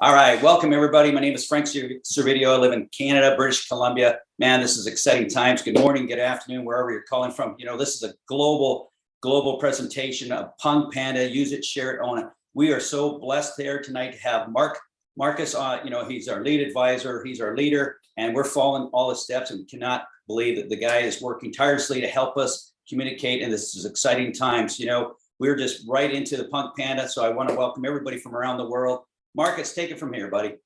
All right, welcome everybody. My name is Frank Servideo. I live in Canada, British Columbia. Man, this is exciting times. Good morning, good afternoon, wherever you're calling from. You know, this is a global, global presentation of Punk Panda. Use it, share it, own it. We are so blessed here tonight to have Mark Marcus. Uh, you know, he's our lead advisor. He's our leader, and we're following all the steps. And cannot believe that the guy is working tirelessly to help us communicate. And this is exciting times. You know, we're just right into the Punk Panda. So I want to welcome everybody from around the world Marcus, take it from here, buddy.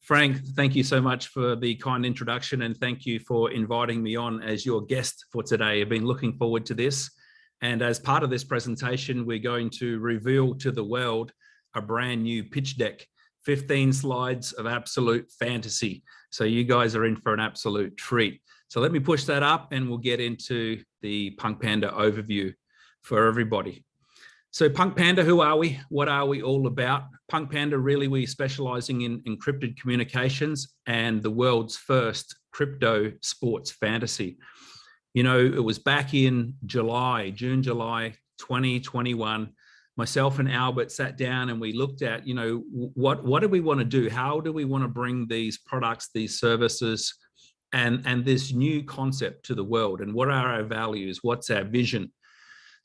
Frank, thank you so much for the kind introduction and thank you for inviting me on as your guest for today. I've been looking forward to this. And as part of this presentation, we're going to reveal to the world a brand new pitch deck, 15 slides of absolute fantasy. So you guys are in for an absolute treat. So let me push that up and we'll get into the Punk Panda overview for everybody. So Punk Panda, who are we? What are we all about? Punk Panda, really, we're specializing in encrypted communications and the world's first crypto sports fantasy. You know, it was back in July, June, July 2021, myself and Albert sat down and we looked at, you know, what, what do we want to do? How do we want to bring these products, these services, and, and this new concept to the world? And what are our values? What's our vision?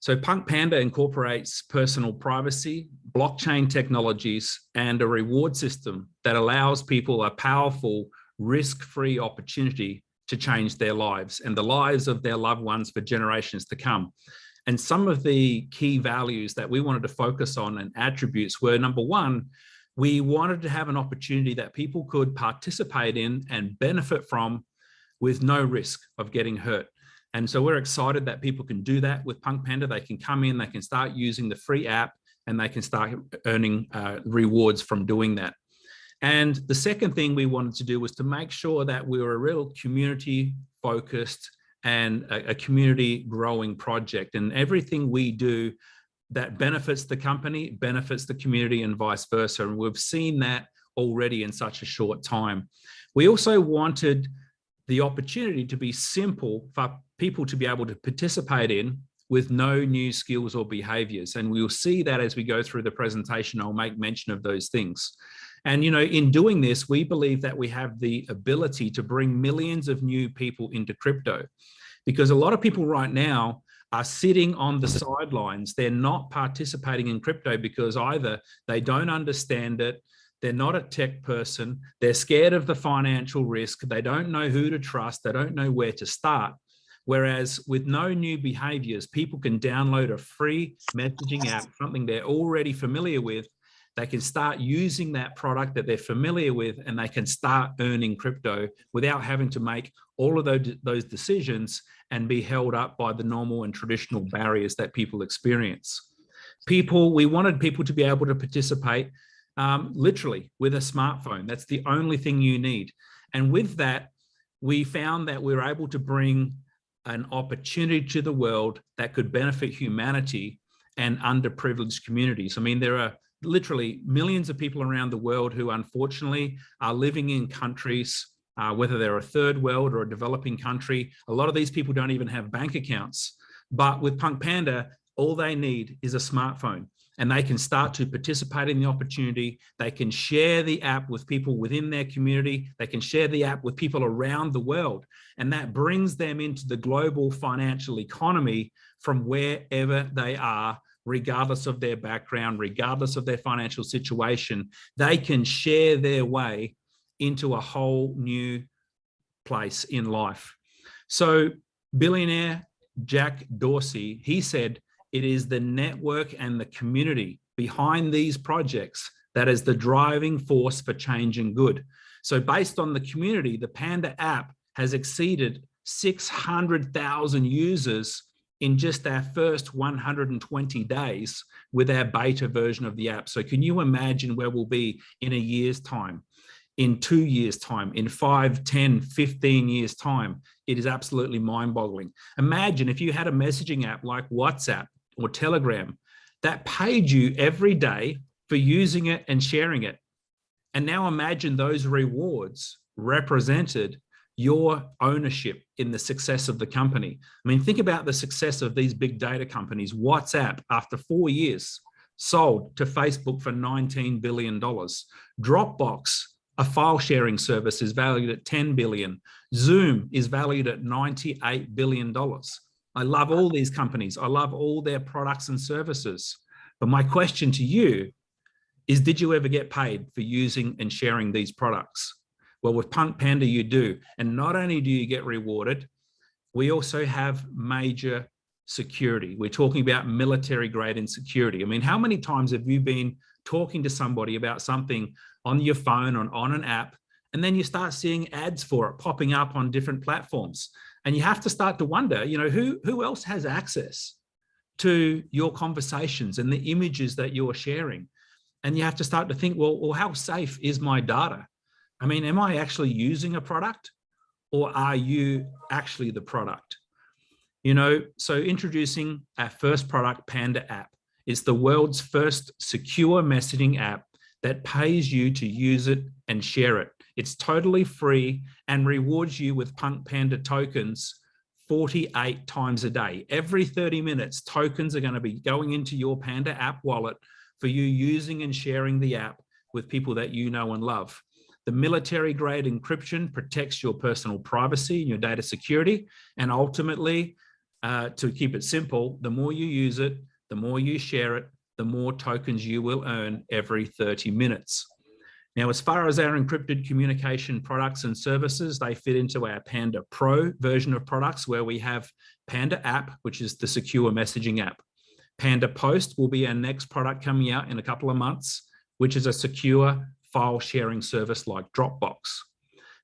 So Punk Panda incorporates personal privacy, blockchain technologies, and a reward system that allows people a powerful, risk-free opportunity to change their lives and the lives of their loved ones for generations to come. And some of the key values that we wanted to focus on and attributes were number one, we wanted to have an opportunity that people could participate in and benefit from with no risk of getting hurt. And so we're excited that people can do that with Punk Panda. They can come in, they can start using the free app and they can start earning uh, rewards from doing that. And the second thing we wanted to do was to make sure that we were a real community focused and a, a community growing project and everything we do that benefits the company, benefits the community and vice versa. And we've seen that already in such a short time. We also wanted the opportunity to be simple for people to be able to participate in with no new skills or behaviors. And we'll see that as we go through the presentation, I'll make mention of those things. And, you know, in doing this, we believe that we have the ability to bring millions of new people into crypto because a lot of people right now are sitting on the sidelines. They're not participating in crypto because either they don't understand it, they're not a tech person, they're scared of the financial risk, they don't know who to trust, they don't know where to start. Whereas with no new behaviors, people can download a free messaging app, something they're already familiar with. They can start using that product that they're familiar with and they can start earning crypto without having to make all of those, those decisions and be held up by the normal and traditional barriers that people experience. People, we wanted people to be able to participate um, literally with a smartphone. That's the only thing you need. And with that, we found that we were able to bring an opportunity to the world that could benefit humanity and underprivileged communities. I mean, there are literally millions of people around the world who unfortunately are living in countries, uh, whether they're a third world or a developing country. A lot of these people don't even have bank accounts. But with Punk Panda, all they need is a smartphone and they can start to participate in the opportunity. They can share the app with people within their community. They can share the app with people around the world. And that brings them into the global financial economy from wherever they are, regardless of their background, regardless of their financial situation. They can share their way into a whole new place in life. So billionaire Jack Dorsey, he said, it is the network and the community behind these projects that is the driving force for change and good. So based on the community, the Panda app has exceeded 600,000 users in just our first 120 days with our beta version of the app. So can you imagine where we'll be in a year's time, in two years time, in five, 10, 15 years time? It is absolutely mind boggling. Imagine if you had a messaging app like WhatsApp or Telegram that paid you every day for using it and sharing it. And now imagine those rewards represented your ownership in the success of the company. I mean, think about the success of these big data companies. WhatsApp, after four years, sold to Facebook for $19 billion. Dropbox, a file sharing service is valued at $10 billion. Zoom is valued at 98 billion dollars. I love all these companies. I love all their products and services. But my question to you is, did you ever get paid for using and sharing these products? Well, with Punk Panda, you do. And not only do you get rewarded, we also have major security. We're talking about military grade and security. I mean, how many times have you been talking to somebody about something on your phone or on an app, and then you start seeing ads for it popping up on different platforms. And you have to start to wonder, you know, who, who else has access to your conversations and the images that you're sharing? And you have to start to think, well, well, how safe is my data? I mean, am I actually using a product or are you actually the product? You know, so introducing our first product, Panda app. It's the world's first secure messaging app that pays you to use it and share it. It's totally free and rewards you with Punk Panda tokens 48 times a day. Every 30 minutes, tokens are going to be going into your Panda app wallet for you using and sharing the app with people that you know and love. The military grade encryption protects your personal privacy and your data security. And ultimately, uh, to keep it simple, the more you use it, the more you share it, the more tokens you will earn every 30 minutes. Now, as far as our encrypted communication products and services, they fit into our Panda Pro version of products where we have Panda app, which is the secure messaging app. Panda Post will be our next product coming out in a couple of months, which is a secure file sharing service like Dropbox.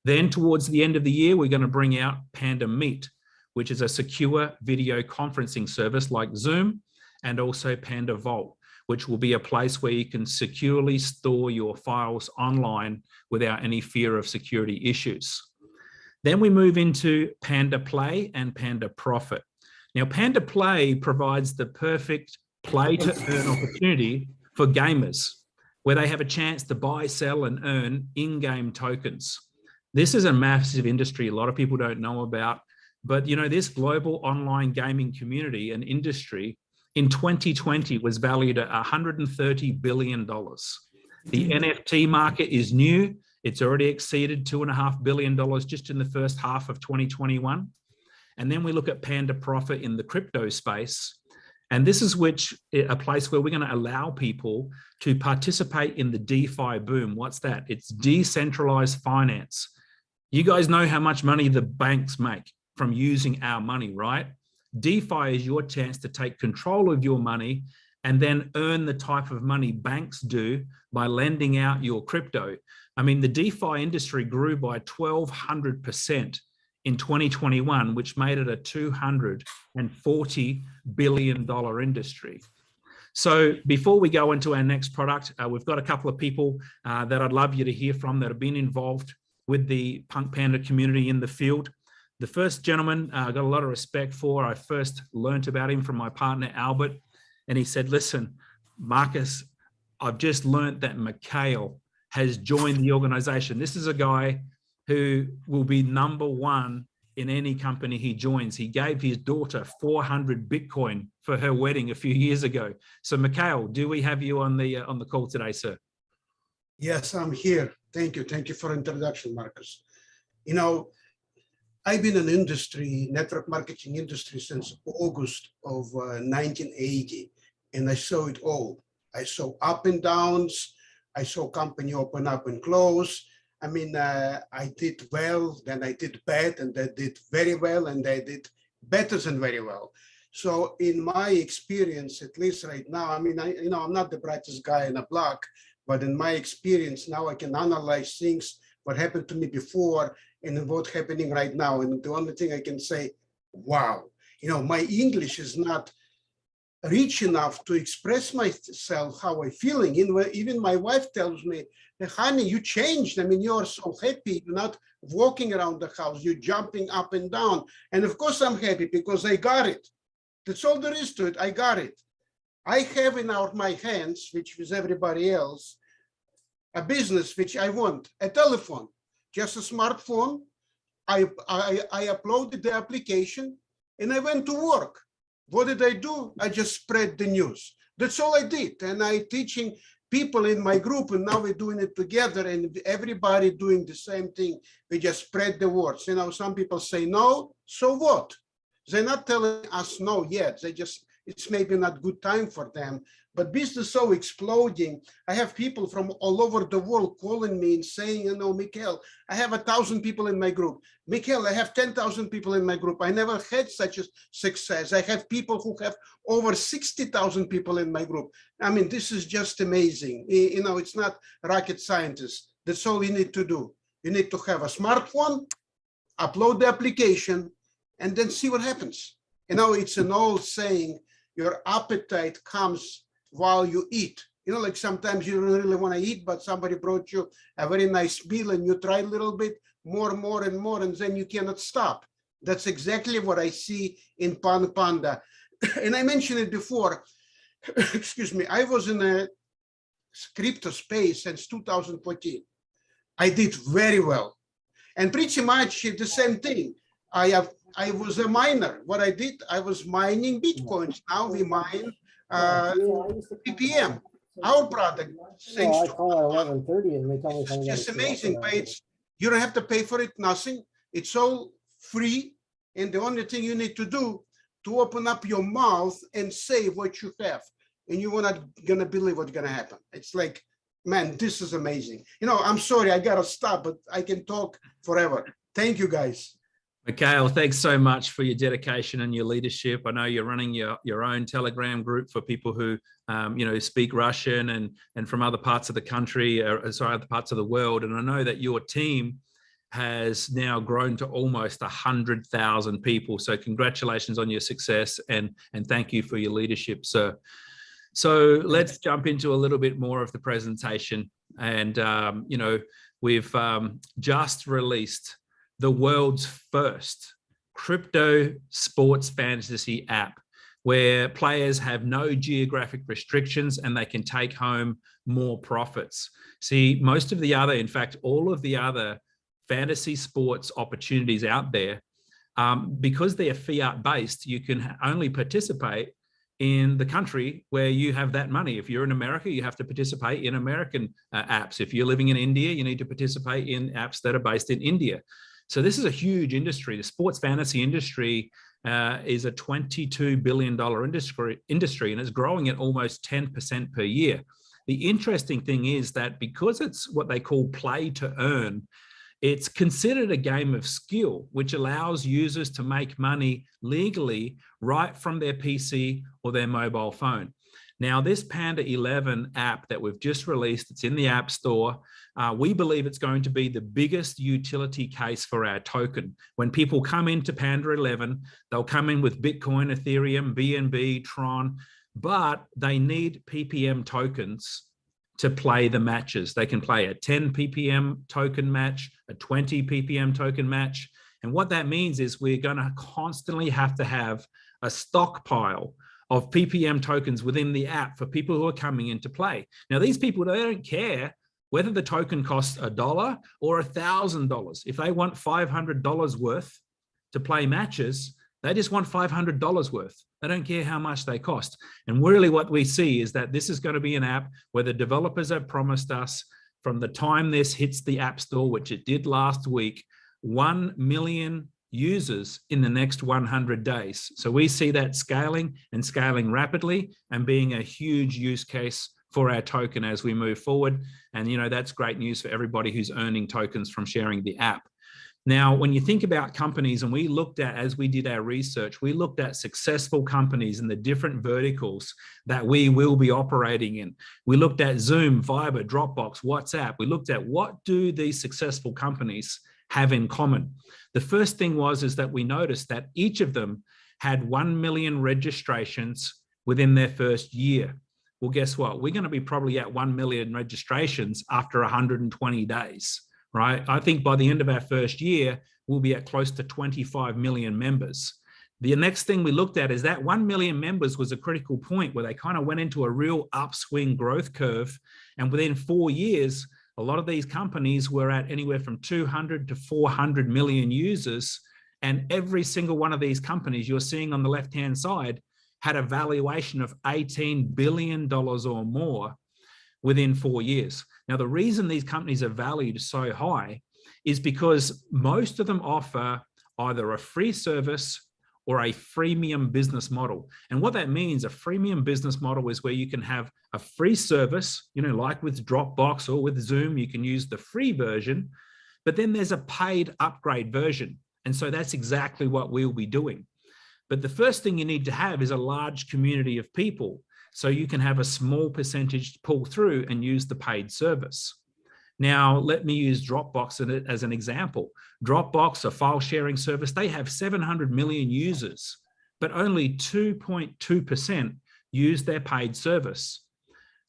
Then towards the end of the year, we're going to bring out Panda Meet, which is a secure video conferencing service like Zoom and also Panda Vault, which will be a place where you can securely store your files online without any fear of security issues. Then we move into Panda Play and Panda Profit. Now, Panda Play provides the perfect play to earn opportunity for gamers, where they have a chance to buy, sell and earn in-game tokens. This is a massive industry a lot of people don't know about, but you know, this global online gaming community and industry in 2020 was valued at $130 billion. The hmm. NFT market is new. It's already exceeded $2.5 billion just in the first half of 2021. And then we look at Panda Profit in the crypto space. And this is which eh, a place where we're going to allow people to participate in the DeFi boom. What's that? It's decentralized finance. You guys know how much money the banks make from using our money, right? DeFi is your chance to take control of your money and then earn the type of money banks do by lending out your crypto. I mean, the DeFi industry grew by 1200% in 2021, which made it a $240 billion industry. So before we go into our next product, uh, we've got a couple of people uh, that I'd love you to hear from that have been involved with the Punk Panda community in the field. The first gentleman uh, I got a lot of respect for. I first learnt about him from my partner, Albert, and he said, listen, Marcus, I've just learnt that Mikhail has joined the organization. This is a guy who will be number one in any company he joins. He gave his daughter 400 Bitcoin for her wedding a few years ago. So Mikhail, do we have you on the uh, on the call today, sir? Yes, I'm here. Thank you. Thank you for introduction, Marcus. You know, I've been in industry, network marketing industry since August of uh, 1980, and I saw it all. I saw up and downs. I saw company open up and close. I mean, uh, I did well, then I did bad, and I did very well, and I did better than very well. So in my experience, at least right now, I mean, I, you know, I'm not the brightest guy in the block, but in my experience now I can analyze things, what happened to me before and what's happening right now. And the only thing I can say, wow, you know, my English is not rich enough to express myself how I'm feeling. Even my wife tells me, honey, you changed. I mean, you're so happy. You're not walking around the house. You're jumping up and down. And of course I'm happy because I got it. That's all there is to it. I got it. I have in our my hands, which is everybody else, a business which I want, a telephone just a smartphone. I, I, I uploaded the application and I went to work. What did I do? I just spread the news. That's all I did. And I teaching people in my group and now we're doing it together and everybody doing the same thing. We just spread the words. You know, some people say no, so what? They're not telling us no yet. They just, it's maybe not good time for them. But business so exploding. I have people from all over the world calling me and saying, you know, Mikhail, I have a thousand people in my group. Mikhail, I have 10,000 people in my group. I never had such a success. I have people who have over 60,000 people in my group. I mean, this is just amazing. You know, it's not rocket scientists. That's all you need to do. You need to have a smartphone, upload the application, and then see what happens. You know, it's an old saying, your appetite comes while you eat. You know, like sometimes you don't really want to eat, but somebody brought you a very nice meal and you try a little bit more, more and more, and then you cannot stop. That's exactly what I see in Pan Panda. And I mentioned it before, excuse me, I was in a crypto space since 2014. I did very well. And pretty much the same thing. I have, I was a miner. What I did, I was mining Bitcoins. Now we mine uh, PPM, our product. Thanks Well, I to call at eleven thirty and they tell me. it's just show up or amazing, but it's, you don't have to pay for it, nothing. It's all free. And the only thing you need to do to open up your mouth and say what you have. And you are not gonna believe what's gonna happen. It's like, man, this is amazing. You know, I'm sorry, I gotta stop, but I can talk forever. Thank you, guys. Mikhail, thanks so much for your dedication and your leadership. I know you're running your, your own Telegram group for people who, um, you know, speak Russian and, and from other parts of the country, or sorry, other parts of the world. And I know that your team has now grown to almost 100,000 people. So congratulations on your success and, and thank you for your leadership, sir. So let's jump into a little bit more of the presentation. And, um, you know, we've um, just released the world's first crypto sports fantasy app where players have no geographic restrictions and they can take home more profits. See, most of the other, in fact, all of the other fantasy sports opportunities out there, um, because they're fiat based, you can only participate in the country where you have that money. If you're in America, you have to participate in American uh, apps. If you're living in India, you need to participate in apps that are based in India. So this is a huge industry. The sports fantasy industry uh, is a $22 billion industry, industry and it's growing at almost 10% per year. The interesting thing is that because it's what they call play to earn, it's considered a game of skill, which allows users to make money legally right from their PC or their mobile phone. Now, this Panda 11 app that we've just released, it's in the App Store. Uh, we believe it's going to be the biggest utility case for our token. When people come into Panda 11, they'll come in with Bitcoin, Ethereum, BNB, Tron, but they need PPM tokens to play the matches. They can play a 10 ppm token match, a 20 ppm token match. And what that means is we're going to constantly have to have a stockpile of ppm tokens within the app for people who are coming into play. Now, these people, they don't care whether the token costs a dollar or a thousand dollars. If they want $500 worth to play matches, they just want $500 worth. They don't care how much they cost. And really what we see is that this is going to be an app where the developers have promised us from the time this hits the App Store, which it did last week, 1 million users in the next 100 days. So we see that scaling and scaling rapidly and being a huge use case for our token as we move forward. And, you know, that's great news for everybody who's earning tokens from sharing the app. Now, when you think about companies, and we looked at, as we did our research, we looked at successful companies in the different verticals that we will be operating in. We looked at Zoom, Viber, Dropbox, WhatsApp. We looked at what do these successful companies have in common. The first thing was is that we noticed that each of them had 1 million registrations within their first year. Well, guess what? We're going to be probably at 1 million registrations after 120 days right? I think by the end of our first year, we'll be at close to 25 million members. The next thing we looked at is that 1 million members was a critical point where they kind of went into a real upswing growth curve. And within four years, a lot of these companies were at anywhere from 200 to 400 million users. And every single one of these companies you're seeing on the left-hand side had a valuation of $18 billion or more within four years. Now, the reason these companies are valued so high is because most of them offer either a free service or a freemium business model. And what that means, a freemium business model is where you can have a free service, you know, like with Dropbox or with Zoom, you can use the free version, but then there's a paid upgrade version. And so that's exactly what we'll be doing. But the first thing you need to have is a large community of people. So you can have a small percentage pull through and use the paid service. Now, let me use Dropbox as an example. Dropbox, a file sharing service, they have 700 million users, but only 2.2% use their paid service.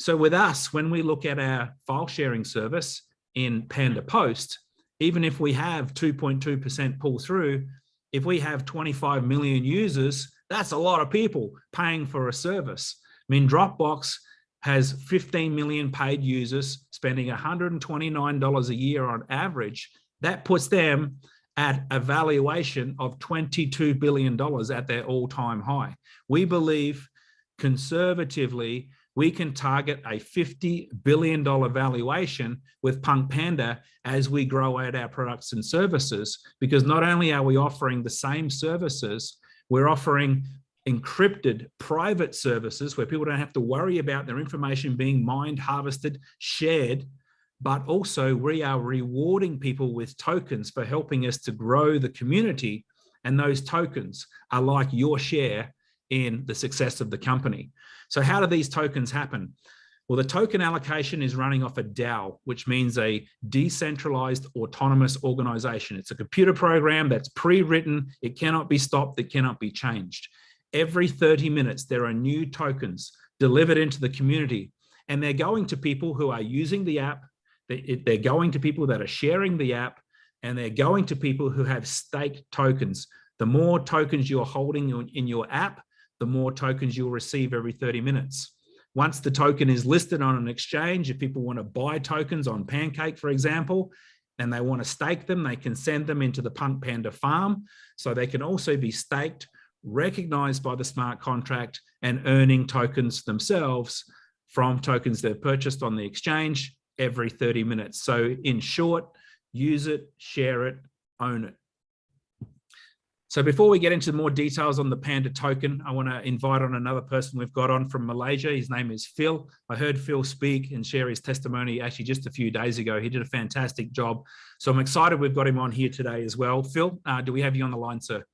So with us, when we look at our file sharing service in Panda Post, even if we have 2.2% pull through, if we have 25 million users, that's a lot of people paying for a service. I mean, Dropbox has 15 million paid users spending $129 a year on average. That puts them at a valuation of $22 billion at their all-time high. We believe conservatively, we can target a $50 billion valuation with Punk Panda as we grow out our products and services, because not only are we offering the same services, we're offering encrypted private services where people don't have to worry about their information being mined, harvested, shared, but also we are rewarding people with tokens for helping us to grow the community. And those tokens are like your share in the success of the company. So how do these tokens happen? Well, the token allocation is running off a DAO, which means a decentralized autonomous organization. It's a computer program that's pre-written. It cannot be stopped. It cannot be changed. Every 30 minutes, there are new tokens delivered into the community, and they're going to people who are using the app. They're going to people that are sharing the app, and they're going to people who have staked tokens. The more tokens you're holding in your app, the more tokens you'll receive every 30 minutes. Once the token is listed on an exchange, if people want to buy tokens on Pancake, for example, and they want to stake them, they can send them into the Punk Panda farm. So they can also be staked, recognized by the smart contract and earning tokens themselves from tokens they've purchased on the exchange every 30 minutes. So in short, use it, share it, own it. So before we get into more details on the Panda token, I want to invite on another person we've got on from Malaysia. His name is Phil. I heard Phil speak and share his testimony actually just a few days ago. He did a fantastic job. So I'm excited we've got him on here today as well. Phil, uh, do we have you on the line, sir?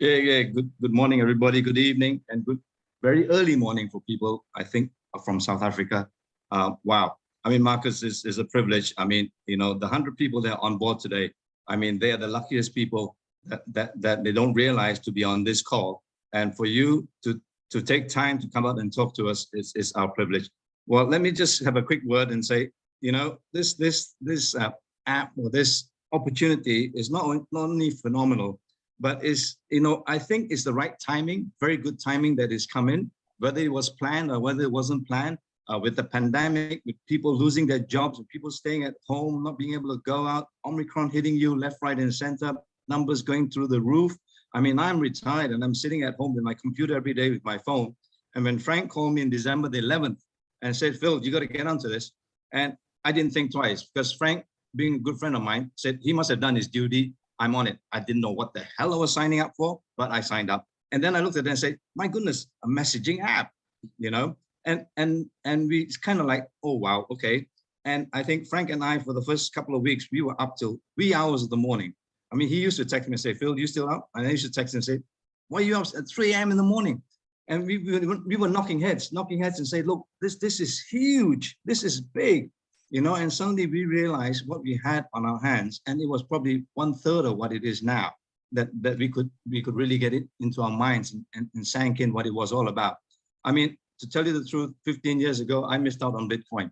Yeah, yeah. Good, good morning, everybody. Good evening and good, very early morning for people, I think, from South Africa. Uh, wow. I mean, Marcus is, is a privilege. I mean, you know, the 100 people that are on board today, I mean, they are the luckiest people that, that, that they don't realize to be on this call. And for you to, to take time to come out and talk to us is, is our privilege. Well, let me just have a quick word and say, you know, this, this, this uh, app or this opportunity is not, not only phenomenal, but is, you know, I think it's the right timing, very good timing that is coming, whether it was planned or whether it wasn't planned, uh, with the pandemic, with people losing their jobs, with people staying at home, not being able to go out, Omicron hitting you left, right, and center, numbers going through the roof. I mean, I'm retired and I'm sitting at home with my computer every day with my phone. And when Frank called me in December the 11th and said, Phil, you got to get onto this. And I didn't think twice because Frank, being a good friend of mine, said he must have done his duty. I'm on it. I didn't know what the hell I was signing up for, but I signed up. And then I looked at it and said, my goodness, a messaging app, you know? And and and we kind of like, oh wow, okay. And I think Frank and I, for the first couple of weeks, we were up till wee hours of the morning. I mean, he used to text me and say, Phil, you still up? And I used to text him and say, why are you up at 3 a.m. in the morning? And we, we, we were knocking heads, knocking heads and say, look, this, this is huge. This is big, you know, and suddenly we realized what we had on our hands. And it was probably one third of what it is now that, that we could we could really get it into our minds and, and, and sank in what it was all about. I mean, to tell you the truth, 15 years ago, I missed out on Bitcoin.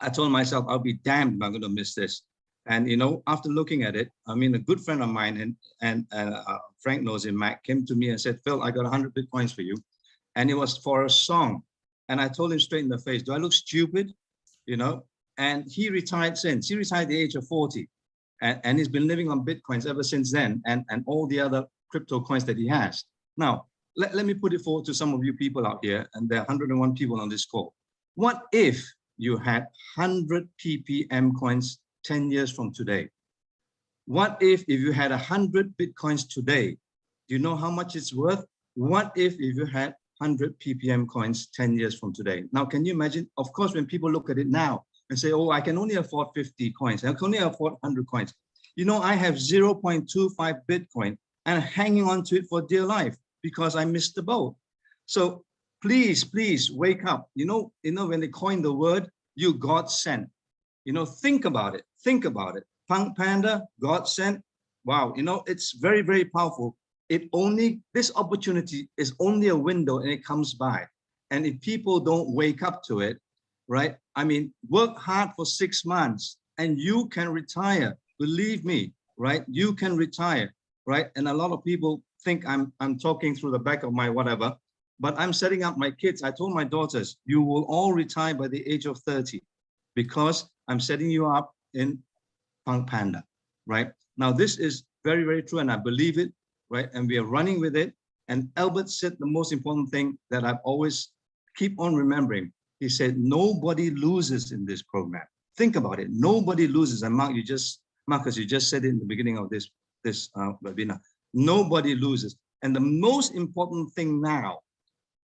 I told myself, I'll be damned if I'm going to miss this. And, you know, after looking at it, I mean, a good friend of mine and, and uh, Frank knows him, Mac, came to me and said, Phil, I got 100 Bitcoins for you. And it was for a song. And I told him straight in the face, do I look stupid? You know, and he retired since. He retired at the age of 40. And, and he's been living on Bitcoins ever since then and, and all the other crypto coins that he has. Now, let, let me put it forward to some of you people out here, and there are 101 people on this call. What if you had 100 ppm coins 10 years from today? What if if you had 100 bitcoins today? Do you know how much it's worth? What if if you had 100 ppm coins 10 years from today? Now, can you imagine? Of course, when people look at it now and say, oh, I can only afford 50 coins, I can only afford 100 coins. You know, I have 0.25 Bitcoin and hanging on to it for dear life because I missed the boat. So please, please wake up. You know, you know, when they coined the word, you God sent. You know, think about it. Think about it. Punk Panda, God sent. Wow, you know, it's very, very powerful. It only, this opportunity is only a window and it comes by. And if people don't wake up to it, right? I mean, work hard for six months and you can retire. Believe me, right? You can retire, right? And a lot of people think I'm, I'm talking through the back of my whatever, but I'm setting up my kids. I told my daughters, you will all retire by the age of 30 because I'm setting you up in Punk Panda, right? Now, this is very, very true, and I believe it, right? And we are running with it. And Albert said the most important thing that I've always keep on remembering. He said, nobody loses in this program. Think about it. Nobody loses. And Mark, you just, Marcus, you just said it in the beginning of this, this uh, webinar. Nobody loses. And the most important thing now,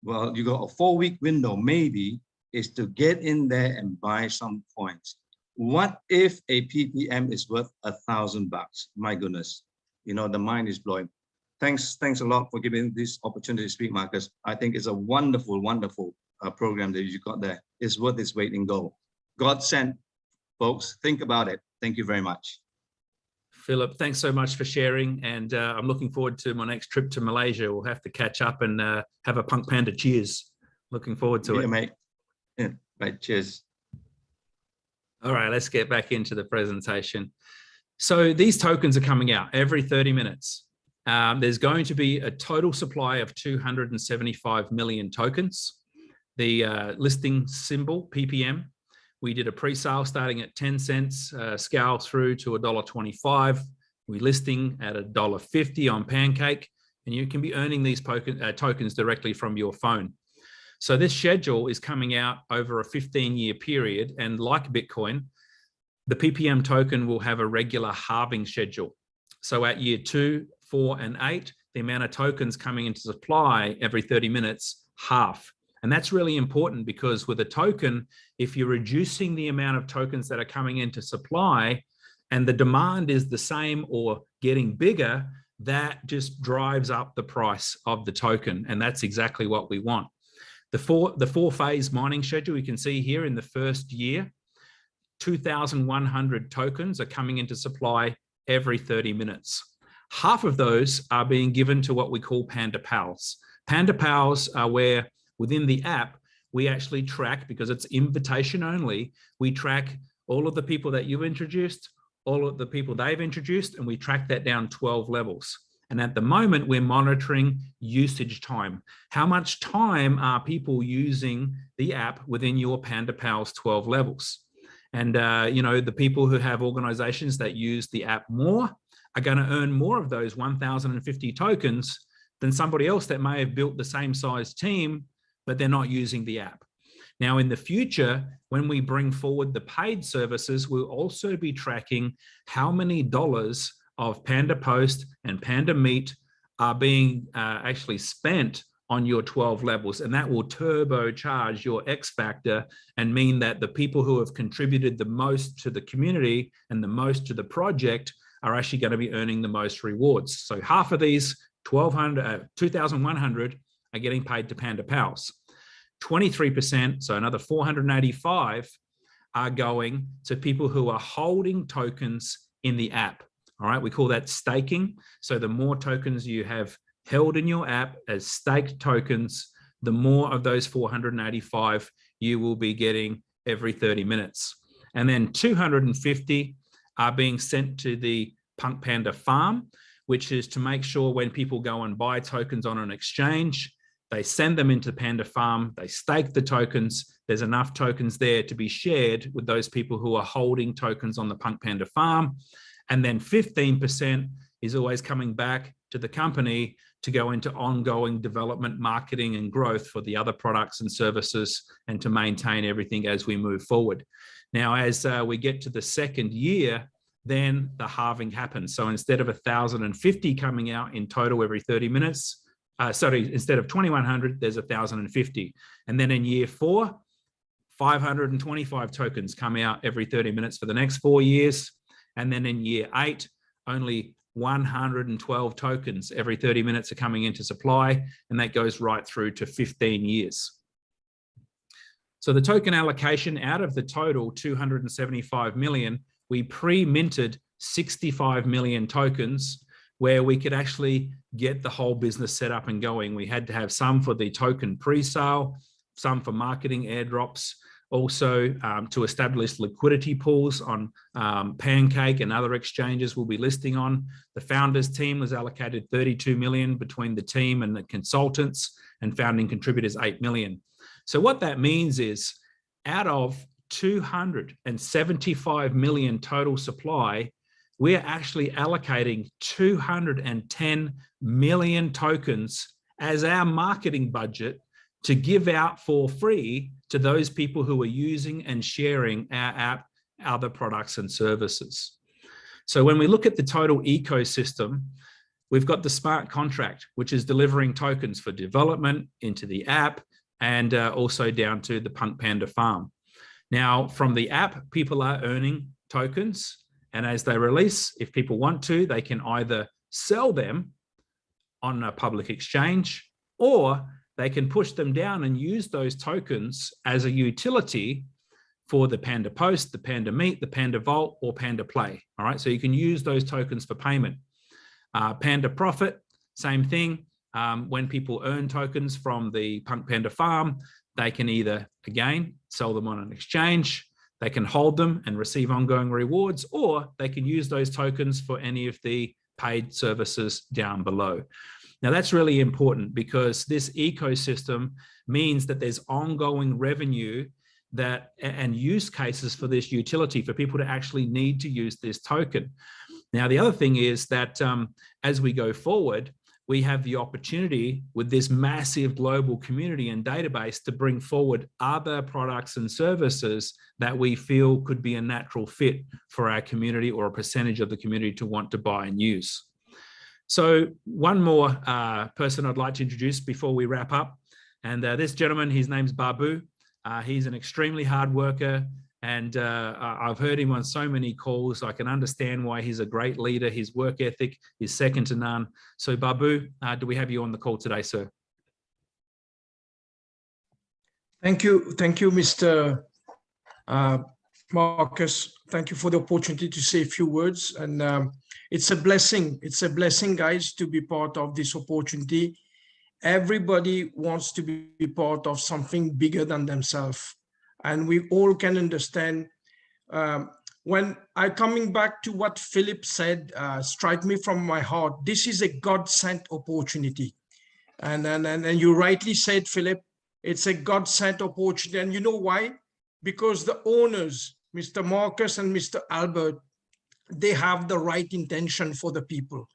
well, you got a four-week window, maybe, is to get in there and buy some coins. What if a PPM is worth a thousand bucks? My goodness, you know, the mind is blowing. Thanks, thanks a lot for giving this opportunity to speak, Marcus. I think it's a wonderful, wonderful uh, program that you got there is worth its weight in gold. God sent, folks. Think about it. Thank you very much. Philip, thanks so much for sharing. And uh, I'm looking forward to my next trip to Malaysia. We'll have to catch up and uh, have a Punk Panda cheers. Looking forward to yeah, it. mate. Yeah, right. Cheers. All right, let's get back into the presentation. So these tokens are coming out every 30 minutes. Um, there's going to be a total supply of 275 million tokens. The uh, listing symbol, PPM, we did a pre-sale starting at 10 cents, uh, scale through to $1.25. We're listing at $1.50 on Pancake, and you can be earning these uh, tokens directly from your phone. So this schedule is coming out over a 15 year period. And like Bitcoin, the PPM token will have a regular halving schedule. So at year two, four, and eight, the amount of tokens coming into supply every 30 minutes, half. And that's really important because with a token, if you're reducing the amount of tokens that are coming into supply and the demand is the same or getting bigger, that just drives up the price of the token. And that's exactly what we want. The four, the four phase mining schedule you can see here in the first year, 2,100 tokens are coming into supply every 30 minutes. Half of those are being given to what we call Panda Pals. Panda Pals are where within the app, we actually track, because it's invitation only, we track all of the people that you've introduced, all of the people they've introduced, and we track that down 12 levels. And at the moment, we're monitoring usage time. How much time are people using the app within your Panda Pals 12 levels? And, uh, you know, the people who have organizations that use the app more are going to earn more of those 1,050 tokens than somebody else that may have built the same size team but they're not using the app. Now, in the future, when we bring forward the paid services, we'll also be tracking how many dollars of Panda Post and Panda Meet are being uh, actually spent on your 12 levels and that will turbocharge your X factor and mean that the people who have contributed the most to the community and the most to the project are actually going to be earning the most rewards. So half of these 1200, uh, 2,100 are getting paid to Panda Pals. 23%, so another 485 are going to people who are holding tokens in the app. All right, we call that staking. So the more tokens you have held in your app as staked tokens, the more of those 485 you will be getting every 30 minutes. And then 250 are being sent to the Punk Panda farm, which is to make sure when people go and buy tokens on an exchange, they send them into Panda Farm, they stake the tokens. There's enough tokens there to be shared with those people who are holding tokens on the Punk Panda Farm. And then 15% is always coming back to the company to go into ongoing development, marketing and growth for the other products and services and to maintain everything as we move forward. Now, as uh, we get to the second year, then the halving happens. So instead of 1,050 coming out in total every 30 minutes, uh, sorry, instead of 2,100, there's 1,050. And then in year four, 525 tokens come out every 30 minutes for the next four years. And then in year eight, only 112 tokens every 30 minutes are coming into supply, and that goes right through to 15 years. So the token allocation out of the total 275 million, we pre-minted 65 million tokens where we could actually get the whole business set up and going. We had to have some for the token pre-sale, some for marketing airdrops, also um, to establish liquidity pools on um, Pancake and other exchanges we'll be listing on. The founders team was allocated 32 million between the team and the consultants and founding contributors 8 million. So what that means is out of 275 million total supply, we're actually allocating 210 million tokens as our marketing budget to give out for free to those people who are using and sharing our app, other products and services. So when we look at the total ecosystem, we've got the smart contract, which is delivering tokens for development into the app and uh, also down to the Punk Panda farm. Now, from the app, people are earning tokens. And as they release, if people want to, they can either sell them on a public exchange or they can push them down and use those tokens as a utility for the Panda Post, the Panda Meet, the Panda Vault, or Panda Play. All right, so you can use those tokens for payment. Uh, Panda Profit, same thing. Um, when people earn tokens from the Punk Panda farm, they can either, again, sell them on an exchange, they can hold them and receive ongoing rewards, or they can use those tokens for any of the paid services down below. Now that's really important because this ecosystem means that there's ongoing revenue that and use cases for this utility for people to actually need to use this token. Now, the other thing is that um, as we go forward, we have the opportunity with this massive global community and database to bring forward other products and services that we feel could be a natural fit for our community or a percentage of the community to want to buy and use. So one more uh, person I'd like to introduce before we wrap up. And uh, this gentleman, his name's Babu. Uh, he's an extremely hard worker and uh, I've heard him on so many calls. I can understand why he's a great leader. His work ethic is second to none. So Babu, uh, do we have you on the call today, sir? Thank you. Thank you, Mr. Uh, Marcus. Thank you for the opportunity to say a few words. And um, it's a blessing. It's a blessing, guys, to be part of this opportunity. Everybody wants to be part of something bigger than themselves and we all can understand um, when I coming back to what Philip said, uh, strike me from my heart. This is a God-sent opportunity. And, and, and, and you rightly said, Philip, it's a God-sent opportunity. And you know why? Because the owners, Mr. Marcus and Mr. Albert, they have the right intention for the people.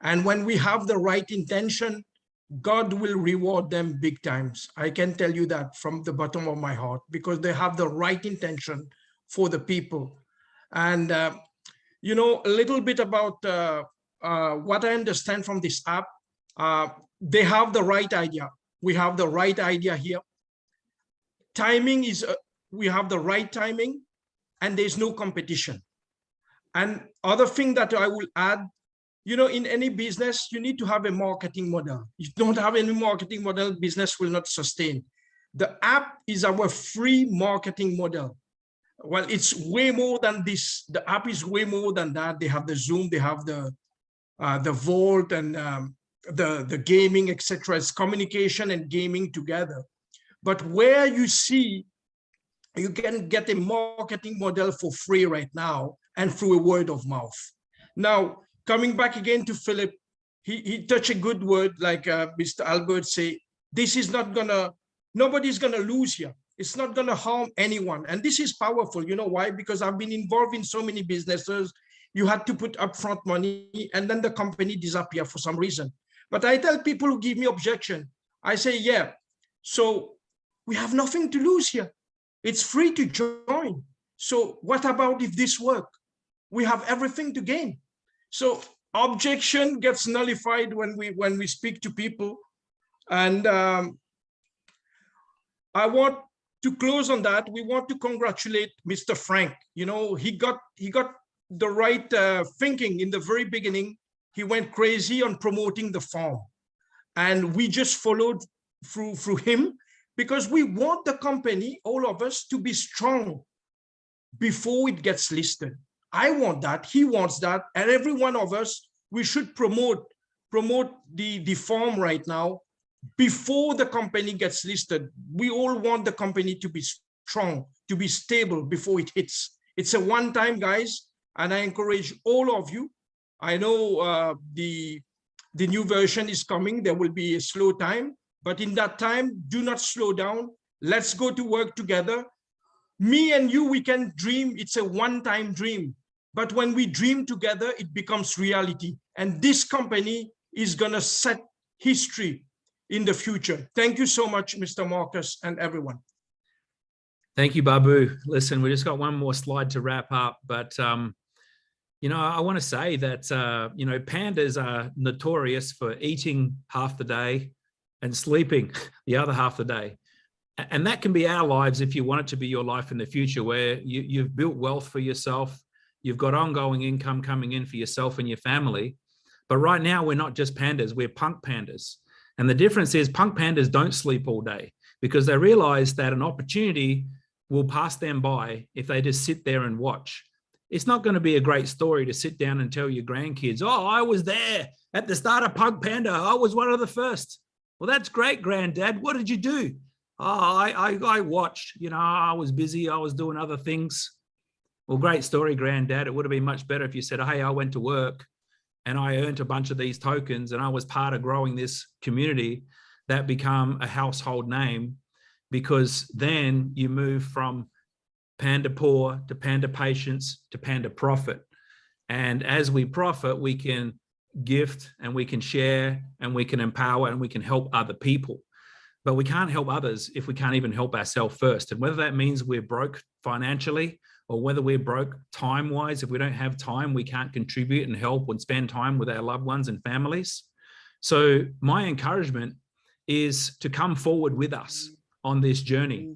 And when we have the right intention, God will reward them big times. I can tell you that from the bottom of my heart because they have the right intention for the people. And, uh, you know, a little bit about uh, uh, what I understand from this app, uh, they have the right idea. We have the right idea here. Timing is, uh, we have the right timing and there's no competition. And other thing that I will add you know, in any business, you need to have a marketing model. If you don't have any marketing model, business will not sustain. The app is our free marketing model. Well, it's way more than this. The app is way more than that. They have the Zoom, they have the uh, the Vault and um, the, the gaming, etc. It's communication and gaming together. But where you see you can get a marketing model for free right now and through a word of mouth. Now, coming back again to Philip, he, he touched a good word, like uh, Mr. Albert say, this is not gonna, nobody's gonna lose here. It's not gonna harm anyone. And this is powerful. You know why? Because I've been involved in so many businesses you had to put upfront money and then the company disappear for some reason. But I tell people who give me objection, I say, yeah, so we have nothing to lose here. It's free to join. So what about if this work? We have everything to gain. So objection gets nullified when we when we speak to people. And um, I want to close on that. We want to congratulate Mr. Frank. You know, he got he got the right uh, thinking in the very beginning. He went crazy on promoting the farm, and we just followed through through him because we want the company, all of us, to be strong before it gets listed. I want that, he wants that, and every one of us, we should promote promote the, the farm right now before the company gets listed. We all want the company to be strong, to be stable before it hits. It's a one time, guys, and I encourage all of you. I know uh, the, the new version is coming. There will be a slow time, but in that time, do not slow down. Let's go to work together. Me and you, we can dream. It's a one-time dream. But when we dream together, it becomes reality. And this company is going to set history in the future. Thank you so much, Mr. Marcus and everyone. Thank you, Babu. Listen, we just got one more slide to wrap up, but um, you know, I want to say that uh, you know pandas are notorious for eating half the day and sleeping the other half the day, and that can be our lives if you want it to be your life in the future, where you, you've built wealth for yourself, you've got ongoing income coming in for yourself and your family. But right now, we're not just pandas; we're punk pandas, and the difference is punk pandas don't sleep all day because they realize that an opportunity will pass them by if they just sit there and watch. It's not going to be a great story to sit down and tell your grandkids, oh, I was there at the start of Punk Panda. I was one of the first. Well, that's great, granddad. What did you do? Oh, I, I, I watched, you know, I was busy. I was doing other things. Well, great story, granddad. It would have been much better if you said, hey, I went to work and I earned a bunch of these tokens and I was part of growing this community that become a household name because then you move from panda poor to panda patience to panda profit. And as we profit, we can gift and we can share and we can empower and we can help other people. But we can't help others if we can't even help ourselves first. And whether that means we're broke financially or whether we're broke time wise, if we don't have time, we can't contribute and help and spend time with our loved ones and families. So my encouragement is to come forward with us on this journey.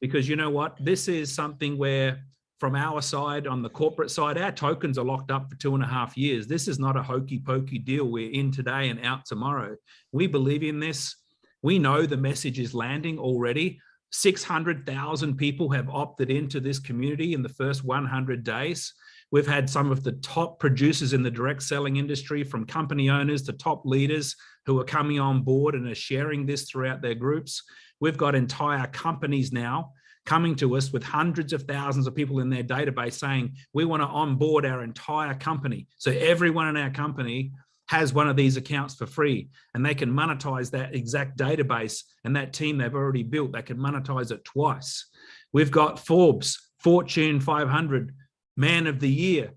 Because you know what? This is something where from our side on the corporate side our tokens are locked up for two and a half years. This is not a hokey pokey deal. We're in today and out tomorrow. We believe in this. We know the message is landing already 600,000 people have opted into this community in the first 100 days We've had some of the top producers in the direct selling industry from company owners to top leaders who are coming on board and are sharing this throughout their groups. We've got entire companies now coming to us with hundreds of thousands of people in their database saying, we want to onboard our entire company. So everyone in our company has one of these accounts for free and they can monetize that exact database and that team they've already built, they can monetize it twice. We've got Forbes, Fortune 500, Man of the Year,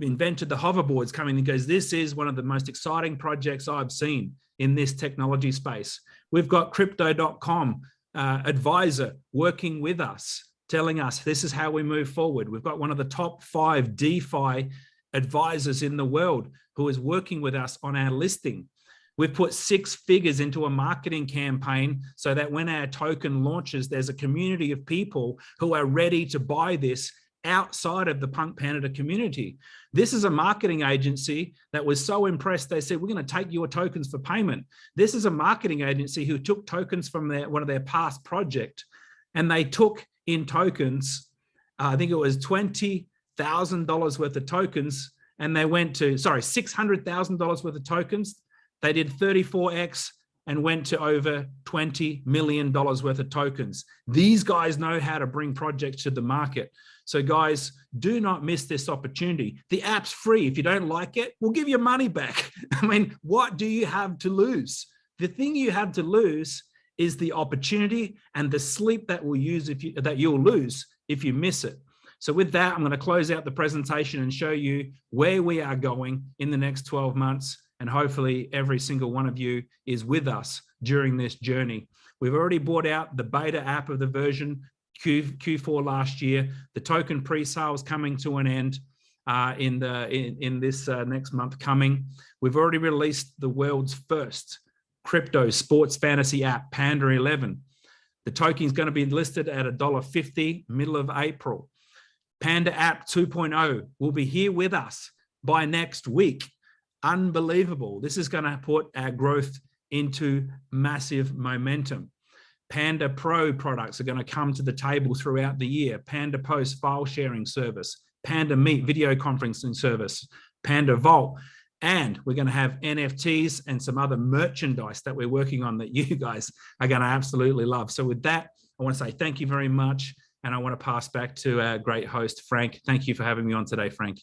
invented the hoverboards coming and goes, this is one of the most exciting projects I've seen in this technology space. We've got crypto.com uh, advisor working with us, telling us this is how we move forward. We've got one of the top five DeFi advisors in the world who is working with us on our listing. We've put six figures into a marketing campaign so that when our token launches, there's a community of people who are ready to buy this outside of the Punk Panda community. This is a marketing agency that was so impressed, they said, we're going to take your tokens for payment. This is a marketing agency who took tokens from their one of their past project and they took in tokens, uh, I think it was $20,000 worth of tokens and they went to, sorry, $600,000 worth of tokens. They did 34X and went to over $20 million worth of tokens. These guys know how to bring projects to the market. So guys, do not miss this opportunity. The app's free. If you don't like it, we'll give you money back. I mean, what do you have to lose? The thing you have to lose is the opportunity and the sleep that will use if you that you'll lose if you miss it. So with that, I'm going to close out the presentation and show you where we are going in the next 12 months. And hopefully every single one of you is with us during this journey. We've already brought out the beta app of the version Q, Q4 last year. The token pre-sale is coming to an end uh, in, the, in, in this uh, next month coming. We've already released the world's first crypto sports fantasy app, Panda 11. The token is going to be listed at $1.50 middle of April. Panda app 2.0 will be here with us by next week. Unbelievable. This is going to put our growth into massive momentum. Panda Pro products are going to come to the table throughout the year. Panda Post file sharing service, Panda Meet video conferencing service, Panda Vault, and we're going to have NFTs and some other merchandise that we're working on that you guys are going to absolutely love. So with that, I want to say thank you very much. And I want to pass back to our great host, Frank. Thank you for having me on today, Frank.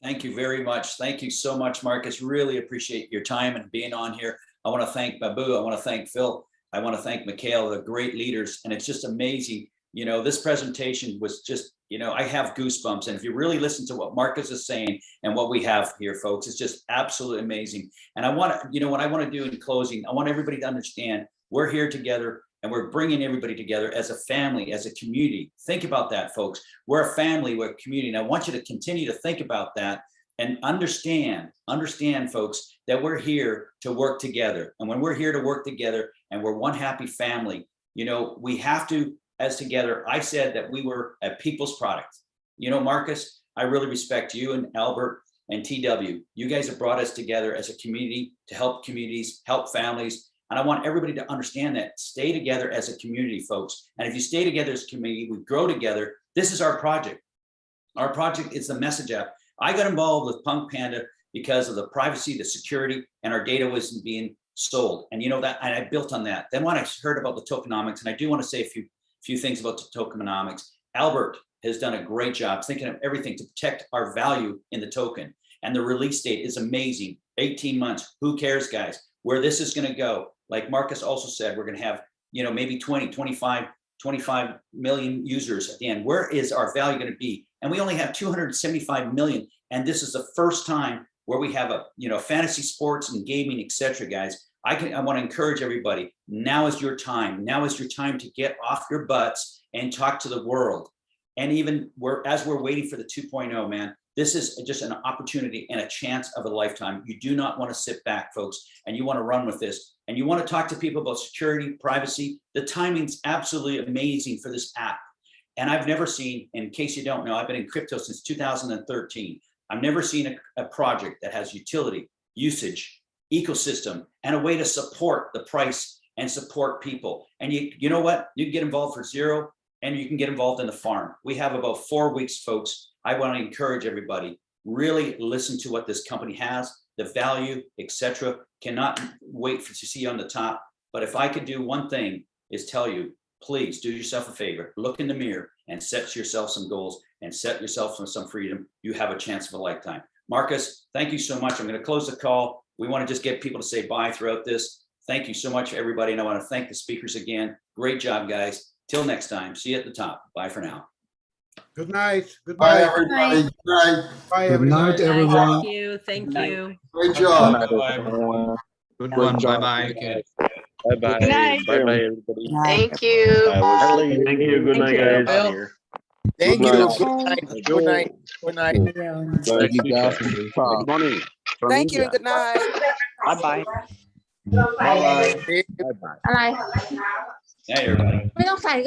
Thank you very much. Thank you so much, Marcus. Really appreciate your time and being on here. I want to thank Babu. I want to thank Phil. I want to thank Mikhail, the great leaders. And it's just amazing. You know, this presentation was just, you know, I have goosebumps. And if you really listen to what Marcus is saying and what we have here, folks, it's just absolutely amazing. And I want to, you know, what I want to do in closing, I want everybody to understand we're here together and we're bringing everybody together as a family, as a community. Think about that, folks. We're a family, we're a community. And I want you to continue to think about that and understand, understand, folks, that we're here to work together. And when we're here to work together and we're one happy family, you know, we have to, as together, I said that we were a people's product. You know, Marcus, I really respect you and Albert and TW. You guys have brought us together as a community to help communities, help families, and I want everybody to understand that stay together as a community, folks. And if you stay together as a community, we grow together. This is our project. Our project is the message app. I got involved with Punk Panda because of the privacy, the security, and our data wasn't being sold. And you know that, and I built on that. Then when I heard about the tokenomics, and I do want to say a few, few things about the tokenomics, Albert has done a great job thinking of everything to protect our value in the token. And the release date is amazing. 18 months. Who cares, guys? Where this is going to go like Marcus also said, we're going to have, you know, maybe 20, 25, 25 million users at the end. Where is our value going to be? And we only have 275 million. And this is the first time where we have a, you know, fantasy sports and gaming, etc. guys. I can, I want to encourage everybody. Now is your time. Now is your time to get off your butts and talk to the world. And even we're, as we're waiting for the 2.0, man, this is just an opportunity and a chance of a lifetime. You do not want to sit back, folks, and you want to run with this. And you want to talk to people about security, privacy. The timing's absolutely amazing for this app. And I've never seen, in case you don't know, I've been in crypto since 2013. I've never seen a, a project that has utility, usage, ecosystem, and a way to support the price and support people. And you, you know what? You can get involved for zero and you can get involved in the farm. We have about four weeks, folks. I want to encourage everybody, really listen to what this company has, the value, etc. Cannot wait for to see on the top. But if I could do one thing is tell you, please do yourself a favor, look in the mirror and set yourself some goals and set yourself some freedom. You have a chance of a lifetime. Marcus, thank you so much. I'm going to close the call. We want to just get people to say bye throughout this. Thank you so much, everybody. And I want to thank the speakers again. Great job, guys. Till next time. See you at the top. Bye for now. Good night. Goodbye, Bye, everybody. Good night. Bye, Good night, everyone. Thank you. Thank you. Great job. Good one. Bye bye. Bye bye. Good night. Bye bye, everybody. Thank you. Thank you. Good night, guys. Thank you. Good night. Good night. Good night. Thank you guys. Good morning. Thank you. Good night. Bye bye. Bye bye. Bye bye. Bye bye. Bye bye.